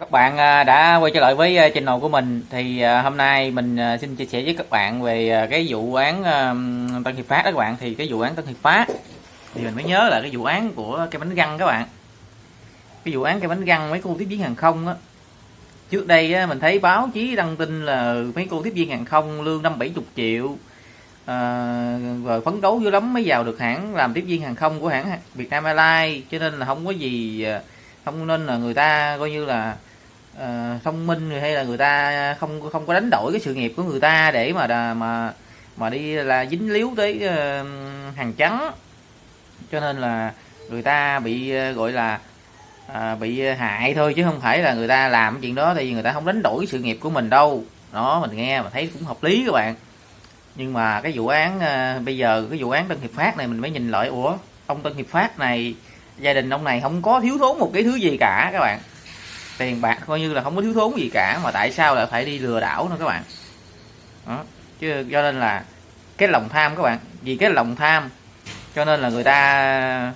Các bạn à, đã quay trở lại với à, channel của mình. Thì à, hôm nay mình xin chia sẻ với các bạn về cái vụ án Tân Hiệp Phát đó các bạn. Thì cái vụ án Tân Hiệp Phát thì mình mới nhớ là cái vụ án của cái bánh găng các bạn. Cái vụ án cái bánh găng mấy cô tiếp viên hàng không á. Trước đây mình thấy báo chí đăng tin là mấy cô tiếp viên hàng không lương năm bảy chục triệu à, và phấn đấu dữ lắm mới vào được hãng làm tiếp viên hàng không của hãng Việt Nam Airlines. Cho nên là không có gì không nên là người ta coi như là uh, thông minh hay là người ta không không có đánh đổi cái sự nghiệp của người ta để mà mà mà đi là dính líu tới ờ, uh, hàng trắng. Cho nên là người ta bị uh, gọi là à, bị hại thôi chứ không phải là người ta làm chuyện đó thì người ta không đánh đổi cái sự nghiệp của mình đâu. Đó mình nghe mà thấy cũng hợp lý các bạn. Nhưng mà cái vụ án à, bây giờ cái vụ án Tân Hiệp Phát này mình mới nhìn lại ủa ông Tân Hiệp Phát này gia đình ông này không có thiếu thốn một cái thứ gì cả các bạn tiền bạc coi như là không có thiếu thốn gì cả, mà tại sao lại phải đi lừa đảo nữa các bạn? Đó. chứ cho nên là cái lòng tham các bạn, vì cái lòng tham cho nên là người ta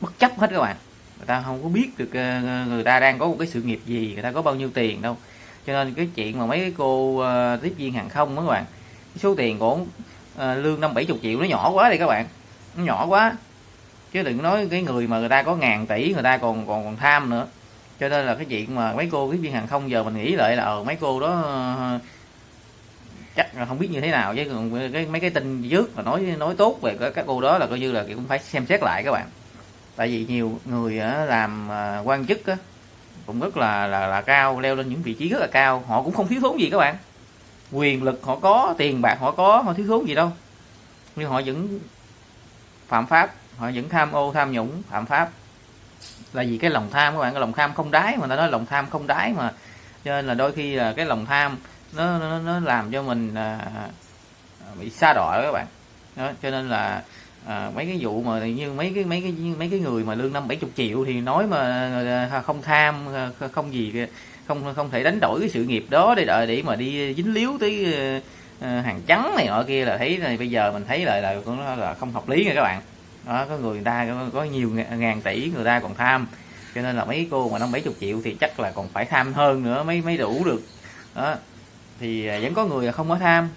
bất chấp hết các bạn. Người ta không có biết được ờ, người ta đang có một cái sự nghiệp gì, người ta có bao nhiêu tiền đâu. Cho nên cái chuyện mà mấy cái cô ờ, tiếp viên hàng không đó các bạn, cái số tiền của ờ, lương năm bảy chục triệu, nó nhỏ quá đi các bạn, nó nhỏ quá. Chứ đừng nói cái người mà người ta có ngàn tỷ, người ta còn còn còn tham nữa cho nên là cái chuyện mà mấy cô tiếp viên hàng không giờ mình nghĩ lại là ờ, mấy cô đó ờ, chắc là không biết như thế nào. Chứ còn cái mấy cái tin trước mà nói nói tốt về các cô đó là coi như là cũng phải xem xét lại các bạn. Tại vì nhiều người làm ờ, quan chức á, cũng rất là là là cao leo lên những vị trí rất là cao. Họ cũng không thiếu thốn gì các bạn. Quyền lực họ có tiền bạc họ có họ thiếu thốn gì đâu. Nhưng họ vẫn phạm pháp họ vẫn tham ô tham nhũng phạm pháp là vì cái lòng tham các bạn cái lòng tham không đáy mà ta nói lòng tham không đáy mà. Cho nên là đôi khi là cái lòng tham nó nó, nó làm cho mình à, bị xa đọa các bạn. Đó, cho nên là à, mấy cái vụ mà như mấy cái mấy cái mấy cái người mà lương năm bảy chục triệu thì nói mà à, không tham à, không gì không không thể đánh đổi cái sự nghiệp đó để đợi để mà đi dính líu tới à, hàng trắng này nọ kia là thấy là bây giờ mình thấy lại là, là, là không hợp lý nha các bạn đó, có người, người ta có, nhiều ngàn tỷ người ta còn tham. Cho nên là mấy cô mà năm bảy chục triệu thì chắc là còn phải tham hơn nữa mới mới đủ được. Đó thì à, vẫn có người không có tham.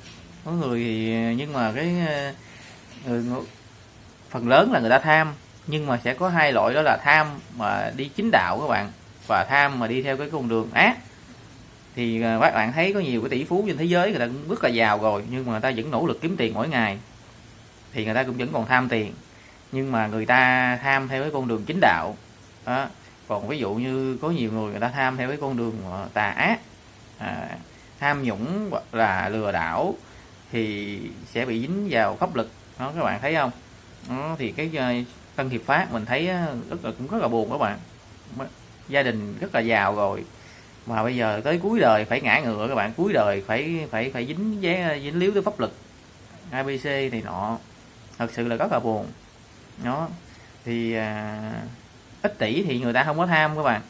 Có người thì nhưng mà cái à, người phần lớn là người ta tham. Nhưng mà sẽ có hai loại đó là tham mà đi chính đạo các bạn và tham mà đi theo cái con đường ác. Thì à, các bạn thấy có nhiều cái tỷ phú trên thế giới người ta cũng rất là giàu rồi nhưng mà người ta vẫn nỗ lực kiếm tiền mỗi ngày. Thì người ta cũng vẫn còn tham tiền nhưng mà người ta tham theo cái con đường chính đạo. Đó. còn ví dụ như có nhiều người người ta tham theo cái con đường tà ác à, tham nhũng hoặc là lừa đảo thì sẽ bị dính vào pháp lực. Đó các bạn thấy không? Đó, thì cái ờ, tân hiệp phát mình thấy ờ, rất là cũng rất là buồn các bạn. Gia đình rất là giàu rồi. Mà bây giờ tới cuối đời phải ngã ngựa các bạn. Cuối đời phải phải phải dính dính líu tới pháp lực. Abc thì nọ. Thật sự là rất là buồn nó thì à, ít tỷ thì người ta không có tham các bạn.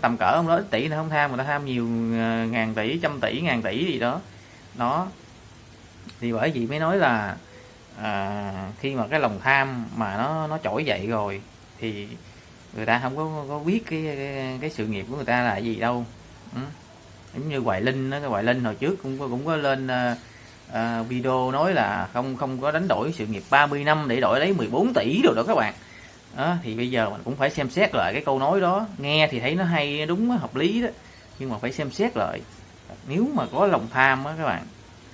Tầm cỡ ông đó ít tỷ nó không tham người ta tham nhiều à, ngàn tỷ trăm tỷ ngàn tỷ gì đó. Nó thì bởi vì mới nói là à, khi mà cái lòng tham mà nó nó trỗi dậy rồi thì người ta không có có biết cái cái, cái sự nghiệp của người ta là gì đâu. Ừ. giống như hoài linh đó cái hoài linh hồi trước cũng cũng có lên uh, à, video nói là không không có đánh đổi sự nghiệp 30 năm để đổi lấy 14 tỷ rồi đó các bạn. Đó, thì bây giờ mình cũng phải xem xét lại cái câu nói đó. Nghe thì thấy nó hay đúng hợp lý đó. Nhưng mà phải xem xét lại. Nếu mà có lòng tham á các bạn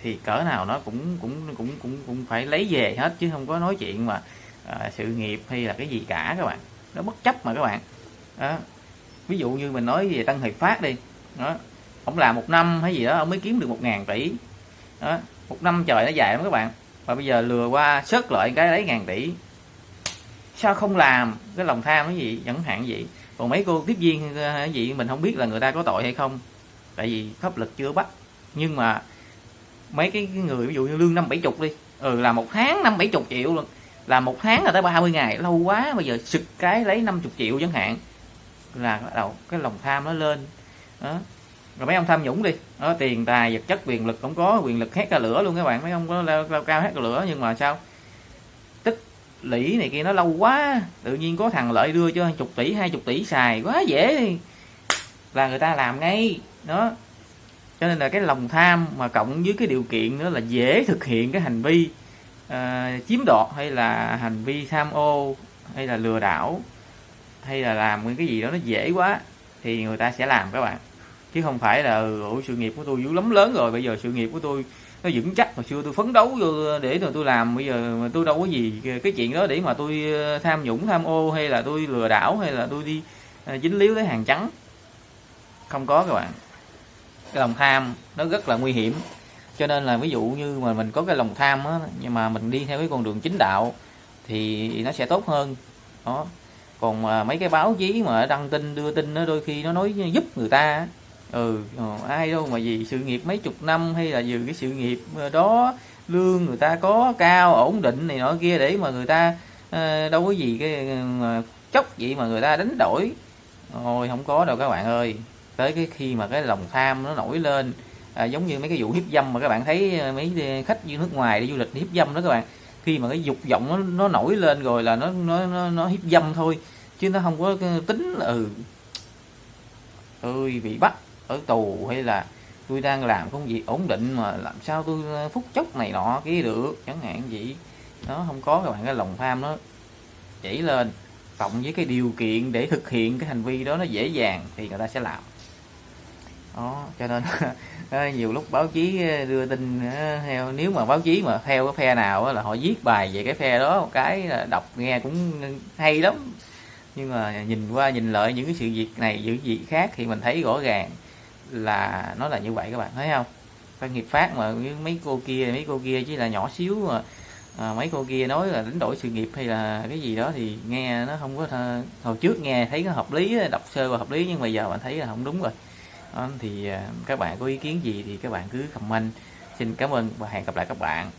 thì cỡ nào nó cũng cũng cũng cũng cũng phải lấy về hết chứ không có nói chuyện mà à, sự nghiệp hay là cái gì cả các bạn. Nó bất chấp mà các bạn. Đó. ví dụ như mình nói về Tân Hiệp Phát đi. Đó. Ông làm một năm hay gì đó ông mới kiếm được một ngàn tỷ. Đó một năm trời nó dài lắm các bạn. Và bây giờ lừa qua sớt lại cái lấy ngàn tỷ. Sao không làm? Cái lòng tham cái gì? Chẳng hạn gì còn mấy cô tiếp viên ờ, cái gì, mình không biết là người ta có tội hay không. Tại vì pháp lực chưa bắt. Nhưng mà mấy cái người, ví dụ như lương năm bảy chục đi. Ừ là một tháng năm bảy chục triệu luôn. Là một tháng là tới 30 ngày. Lâu quá, bây giờ sực cái lấy 50 triệu chẳng hạn. Là đầu cái lòng tham nó lên. Đó rồi mấy ông tham nhũng đi. Đó, tiền tài vật chất quyền lực không có quyền lực hét ra lửa luôn các bạn. Mấy ông có leo, leo cao hét ra lửa nhưng mà sao? Tích lũy này kia nó lâu quá tự nhiên có thằng lợi đưa cho chục tỷ hai chục tỷ xài quá dễ là người ta làm ngay. Đó. Cho nên là cái lòng tham mà cộng với cái điều kiện nữa là dễ thực hiện cái hành vi uh, chiếm đoạt hay là hành vi tham ô hay là lừa đảo hay là làm cái gì đó nó dễ quá thì người ta sẽ làm các bạn chứ không phải là ừ, sự nghiệp của tôi dữ lắm lớn rồi bây giờ sự nghiệp của tôi nó vững chắc hồi xưa tôi phấn đấu vô để rồi tôi làm bây giờ mà tôi đâu có gì cái chuyện đó để mà tôi ờ, tham nhũng tham ô hay là tôi lừa đảo hay là tôi đi ờ, dính líu tới hàng trắng. Không có các bạn. Cái lòng tham nó rất là nguy hiểm. Cho nên là ví dụ như mà mình có cái lòng tham á nhưng mà mình đi theo cái con đường chính đạo thì nó sẽ tốt hơn. Đó. Còn mà mấy cái báo chí mà đăng tin đưa tin nó đôi khi nó nói giúp người ta ừ ai đâu mà vì sự nghiệp mấy chục năm hay là vì cái sự nghiệp ờ, đó lương người ta có cao ổn định này nọ kia để mà người ta ờ, đâu có gì cái ờ, mà chốc vậy mà người ta đánh đổi. Thôi không có đâu các bạn ơi. Tới cái khi mà cái lòng tham nó nổi lên à, giống như mấy cái vụ hiếp dâm mà các bạn thấy mấy khách du nước ngoài đi du lịch hiếp dâm đó các bạn. Khi mà cái dục vọng nó, nó nổi lên rồi là nó nó nó, nó hiếp dâm thôi chứ nó không có tính là ừ ơi bị bắt ở tù hay là tôi đang làm công việc ổn định mà làm sao tôi ờ, phút chốc này nọ kia được? Chẳng hạn gì nó không có các bạn cái lòng tham nó chảy lên, cộng với cái điều kiện để thực hiện cái hành vi đó nó dễ dàng thì người ta sẽ làm. Đó, cho nên nhiều lúc báo chí ờ, đưa tin ờ, theo, nếu mà báo chí mà theo cái phe nào là họ viết bài về cái phe đó một cái là đọc nghe cũng hay lắm. Nhưng mà nhìn qua nhìn lại những cái sự việc này, những việc khác thì mình thấy rõ ràng là nó là như vậy các bạn thấy không? Doanh nghiệp phát mà mấy cô kia mấy cô kia chỉ là nhỏ xíu mà à, mấy cô kia nói là đánh đổi sự nghiệp hay là cái gì đó thì nghe nó không có th... hồi trước nghe thấy nó hợp lý đọc sơ và hợp lý nhưng mà giờ bạn thấy là không đúng rồi. Đó, thì à, các bạn có ý kiến gì thì các bạn cứ comment. Xin cảm ơn và hẹn gặp lại các bạn.